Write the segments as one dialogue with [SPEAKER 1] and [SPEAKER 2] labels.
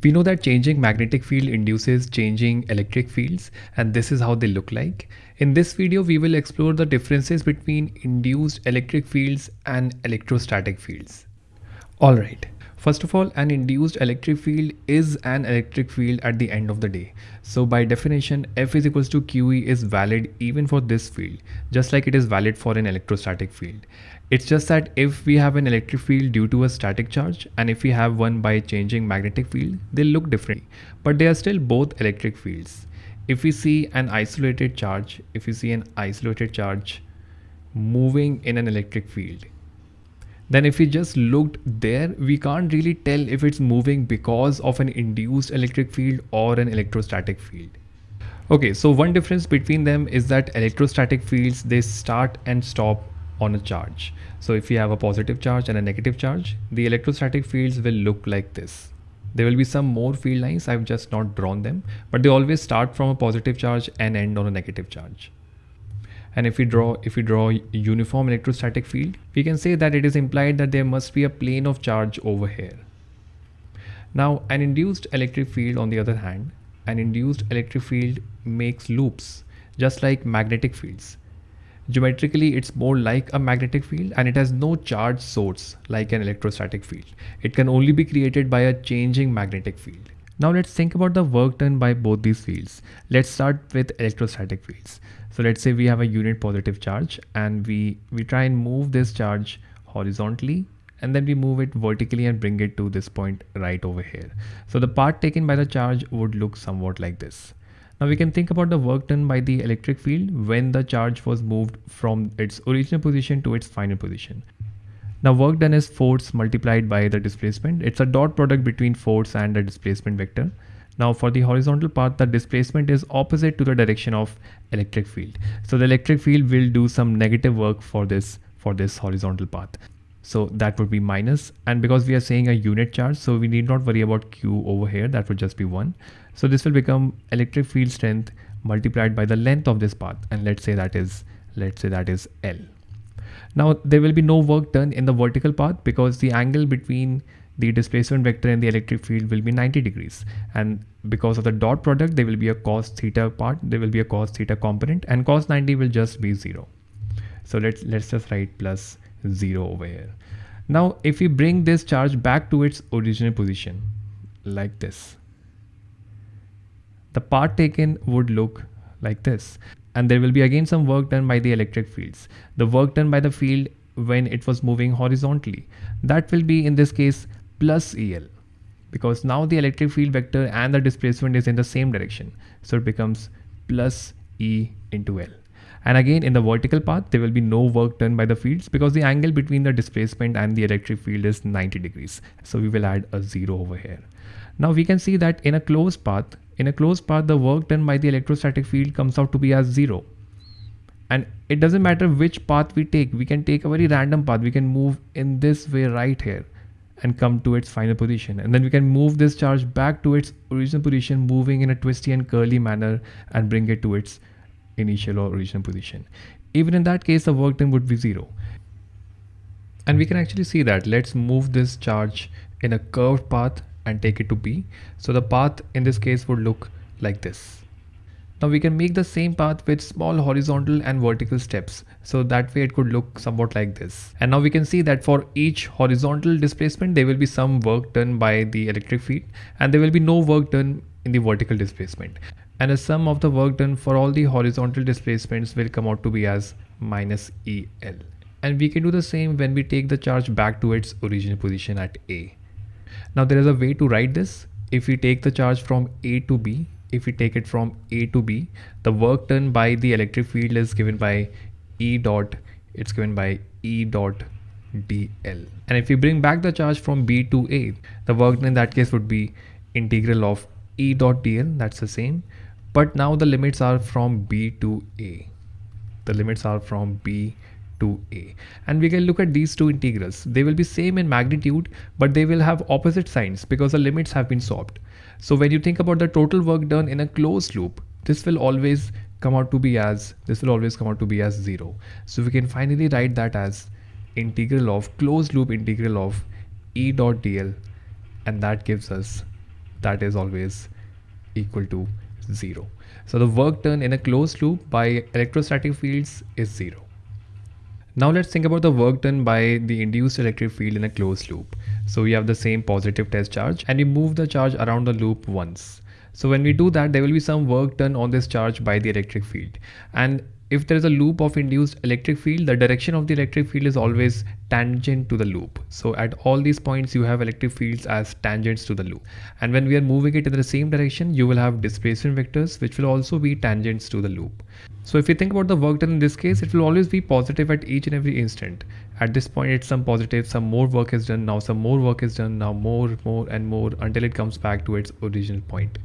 [SPEAKER 1] We know that changing magnetic field induces changing electric fields and this is how they look like. In this video, we will explore the differences between induced electric fields and electrostatic fields. Alright, First of all, an induced electric field is an electric field at the end of the day. So by definition, F is equals to QE is valid even for this field, just like it is valid for an electrostatic field. It's just that if we have an electric field due to a static charge and if we have one by changing magnetic field, they look different, but they are still both electric fields. If we see an isolated charge, if we see an isolated charge moving in an electric field, then if we just looked there, we can't really tell if it's moving because of an induced electric field or an electrostatic field. Okay, so one difference between them is that electrostatic fields, they start and stop on a charge. So if you have a positive charge and a negative charge, the electrostatic fields will look like this. There will be some more field lines, I've just not drawn them, but they always start from a positive charge and end on a negative charge and if we draw if we draw uniform electrostatic field we can say that it is implied that there must be a plane of charge over here. Now an induced electric field on the other hand an induced electric field makes loops just like magnetic fields. Geometrically it's more like a magnetic field and it has no charge source like an electrostatic field. It can only be created by a changing magnetic field now let's think about the work done by both these fields. Let's start with electrostatic fields. So let's say we have a unit positive charge and we, we try and move this charge horizontally and then we move it vertically and bring it to this point right over here. So the path taken by the charge would look somewhat like this. Now we can think about the work done by the electric field when the charge was moved from its original position to its final position. Now work done is force multiplied by the displacement. It's a dot product between force and the displacement vector. Now for the horizontal path, the displacement is opposite to the direction of electric field. So the electric field will do some negative work for this for this horizontal path. So that would be minus. and because we are saying a unit charge, so we need not worry about Q over here. That would just be one. So this will become electric field strength multiplied by the length of this path. And let's say that is, let's say that is L. Now there will be no work done in the vertical path because the angle between the displacement vector and the electric field will be 90 degrees. And because of the dot product there will be a cos theta part there will be a cos theta component and cos 90 will just be 0 so let's let's just write plus 0 over here. Now if we bring this charge back to its original position like this the part taken would look like this and there will be again some work done by the electric fields. The work done by the field when it was moving horizontally. That will be in this case plus EL because now the electric field vector and the displacement is in the same direction. So it becomes plus E into L. And again in the vertical path there will be no work done by the fields because the angle between the displacement and the electric field is 90 degrees. So we will add a zero over here. Now we can see that in a closed path in a closed path, the work done by the electrostatic field comes out to be as zero. And it doesn't matter which path we take. We can take a very random path. We can move in this way right here and come to its final position. And then we can move this charge back to its original position, moving in a twisty and curly manner and bring it to its initial or original position. Even in that case, the work done would be zero. And we can actually see that. Let's move this charge in a curved path and take it to B. So the path in this case would look like this. Now we can make the same path with small horizontal and vertical steps. So that way it could look somewhat like this. And now we can see that for each horizontal displacement, there will be some work done by the electric field and there will be no work done in the vertical displacement. And the sum of the work done for all the horizontal displacements will come out to be as minus EL. And we can do the same when we take the charge back to its original position at A. Now there is a way to write this. If we take the charge from A to B, if we take it from A to B, the work done by the electric field is given by E dot, it's given by E dot dl. And if we bring back the charge from B to A, the work done in that case would be integral of E dot dl, that's the same. But now the limits are from B to A. The limits are from B to a and we can look at these two integrals they will be same in magnitude but they will have opposite signs because the limits have been swapped so when you think about the total work done in a closed loop this will always come out to be as this will always come out to be as zero so we can finally write that as integral of closed loop integral of e dot dl and that gives us that is always equal to 0. So the work done in a closed loop by electrostatic fields is 0. Now let's think about the work done by the induced electric field in a closed loop. So we have the same positive test charge and we move the charge around the loop once. So when we do that, there will be some work done on this charge by the electric field. And if there is a loop of induced electric field, the direction of the electric field is always tangent to the loop. So at all these points, you have electric fields as tangents to the loop. And when we are moving it in the same direction, you will have displacement vectors, which will also be tangents to the loop. So if you think about the work done in this case, it will always be positive at each and every instant. At this point, it's some positive, some more work is done, now some more work is done, now more, more and more until it comes back to its original point.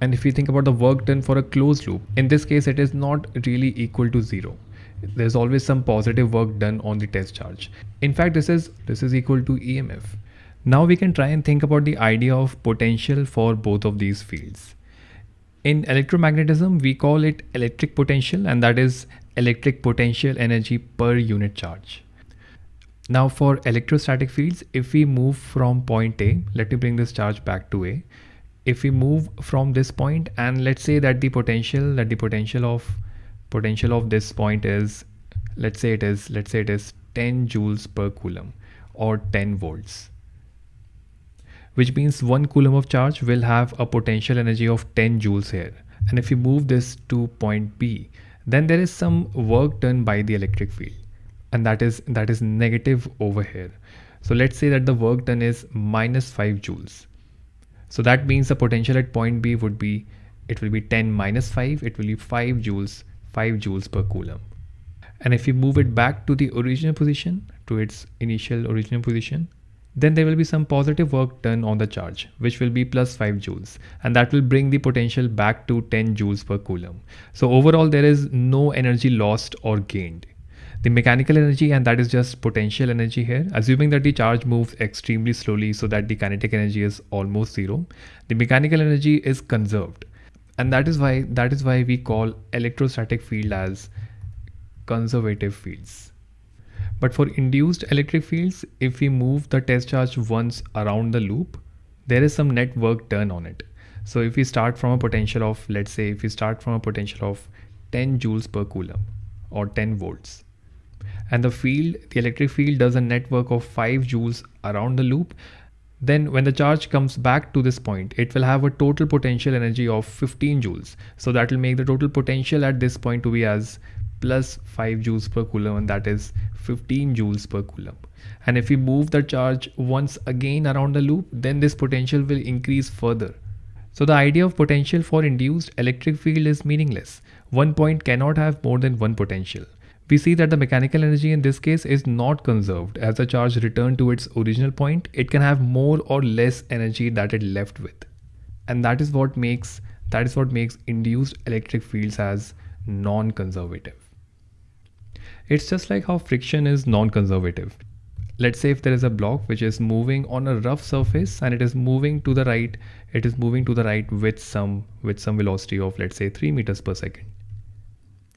[SPEAKER 1] And if you think about the work done for a closed loop, in this case, it is not really equal to zero. There's always some positive work done on the test charge. In fact, this is, this is equal to EMF. Now we can try and think about the idea of potential for both of these fields. In electromagnetism, we call it electric potential and that is electric potential energy per unit charge. Now for electrostatic fields, if we move from point A, let me bring this charge back to A, if we move from this point and let's say that the potential that the potential of potential of this point is let's say it is let's say it is 10 joules per coulomb or 10 volts which means 1 coulomb of charge will have a potential energy of 10 joules here. And if you move this to point B then there is some work done by the electric field and that is that is negative over here. So let's say that the work done is minus 5 joules so that means the potential at point B would be, it will be 10 minus 5, it will be 5 joules, 5 joules per coulomb. And if you move it back to the original position, to its initial original position, then there will be some positive work done on the charge, which will be plus 5 joules. And that will bring the potential back to 10 joules per coulomb. So overall, there is no energy lost or gained the mechanical energy and that is just potential energy here. Assuming that the charge moves extremely slowly so that the kinetic energy is almost zero the mechanical energy is conserved. And that is why that is why we call electrostatic field as conservative fields. But for induced electric fields if we move the test charge once around the loop there is some net work done on it. So if we start from a potential of let's say if we start from a potential of 10 joules per coulomb or 10 volts and the field, the electric field does a network of 5 joules around the loop, then when the charge comes back to this point, it will have a total potential energy of 15 joules. So that will make the total potential at this point to be as plus 5 joules per coulomb and that is 15 joules per coulomb. And if we move the charge once again around the loop, then this potential will increase further. So the idea of potential for induced electric field is meaningless. One point cannot have more than one potential we see that the mechanical energy in this case is not conserved. As the charge returned to its original point, it can have more or less energy that it left with. And that is what makes that is what makes induced electric fields as non-conservative. It's just like how friction is non-conservative. Let's say if there is a block which is moving on a rough surface and it is moving to the right, it is moving to the right with some with some velocity of let's say 3 meters per second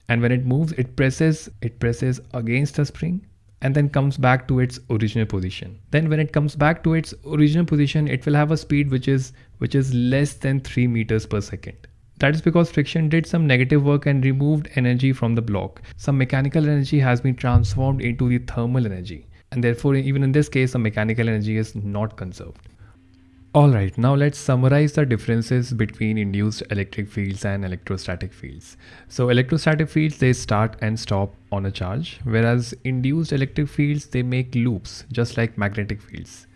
[SPEAKER 1] and when it moves it presses it presses against the spring and then comes back to its original position. Then when it comes back to its original position it will have a speed which is which is less than 3 meters per second. That is because friction did some negative work and removed energy from the block. Some mechanical energy has been transformed into the thermal energy. And therefore even in this case the mechanical energy is not conserved Alright, now let's summarize the differences between induced electric fields and electrostatic fields. So electrostatic fields, they start and stop on a charge, whereas induced electric fields, they make loops, just like magnetic fields.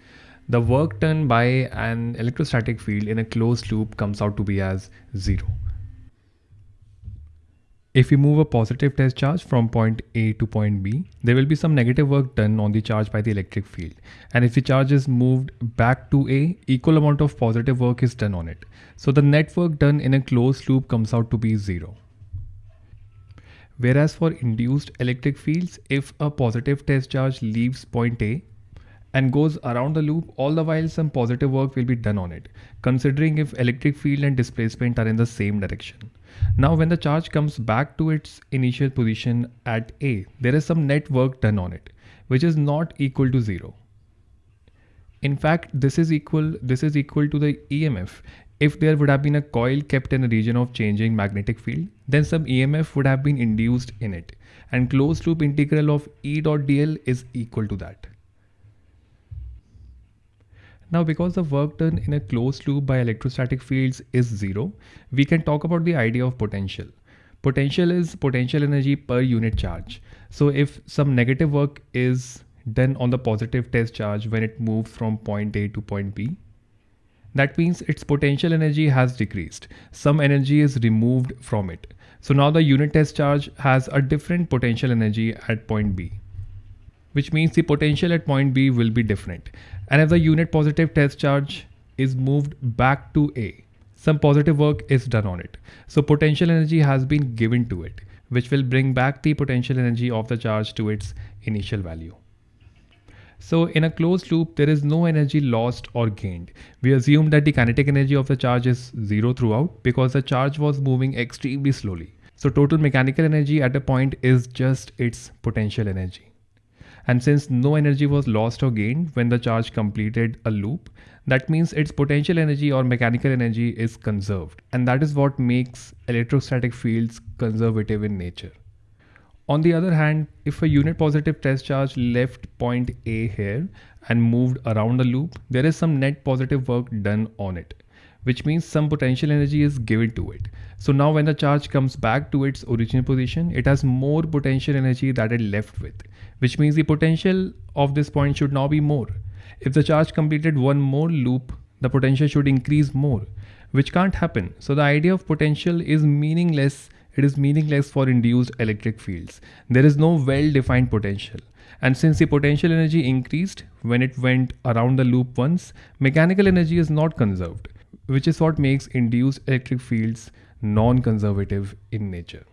[SPEAKER 1] The work done by an electrostatic field in a closed loop comes out to be as zero. If we move a positive test charge from point A to point B, there will be some negative work done on the charge by the electric field. And if the charge is moved back to A, equal amount of positive work is done on it. So the net work done in a closed loop comes out to be zero. Whereas for induced electric fields, if a positive test charge leaves point A and goes around the loop, all the while some positive work will be done on it, considering if electric field and displacement are in the same direction. Now when the charge comes back to its initial position at A, there is some net work done on it, which is not equal to zero. In fact, this is equal this is equal to the EMF. If there would have been a coil kept in a region of changing magnetic field, then some EMF would have been induced in it. And closed loop integral of E dot dl is equal to that. Now because the work done in a closed loop by electrostatic fields is zero, we can talk about the idea of potential. Potential is potential energy per unit charge. So if some negative work is done on the positive test charge when it moves from point A to point B, that means its potential energy has decreased. Some energy is removed from it. So now the unit test charge has a different potential energy at point B which means the potential at point B will be different. And if the unit positive test charge is moved back to A, some positive work is done on it. So potential energy has been given to it, which will bring back the potential energy of the charge to its initial value. So in a closed loop, there is no energy lost or gained. We assume that the kinetic energy of the charge is zero throughout because the charge was moving extremely slowly. So total mechanical energy at a point is just its potential energy. And since no energy was lost or gained when the charge completed a loop, that means its potential energy or mechanical energy is conserved. And that is what makes electrostatic fields conservative in nature. On the other hand, if a unit positive test charge left point A here and moved around the loop, there is some net positive work done on it, which means some potential energy is given to it. So now when the charge comes back to its original position, it has more potential energy that it left with, which means the potential of this point should now be more. If the charge completed one more loop, the potential should increase more, which can't happen. So the idea of potential is meaningless. It is meaningless for induced electric fields. There is no well-defined potential. And since the potential energy increased when it went around the loop once, mechanical energy is not conserved, which is what makes induced electric fields non-conservative in nature.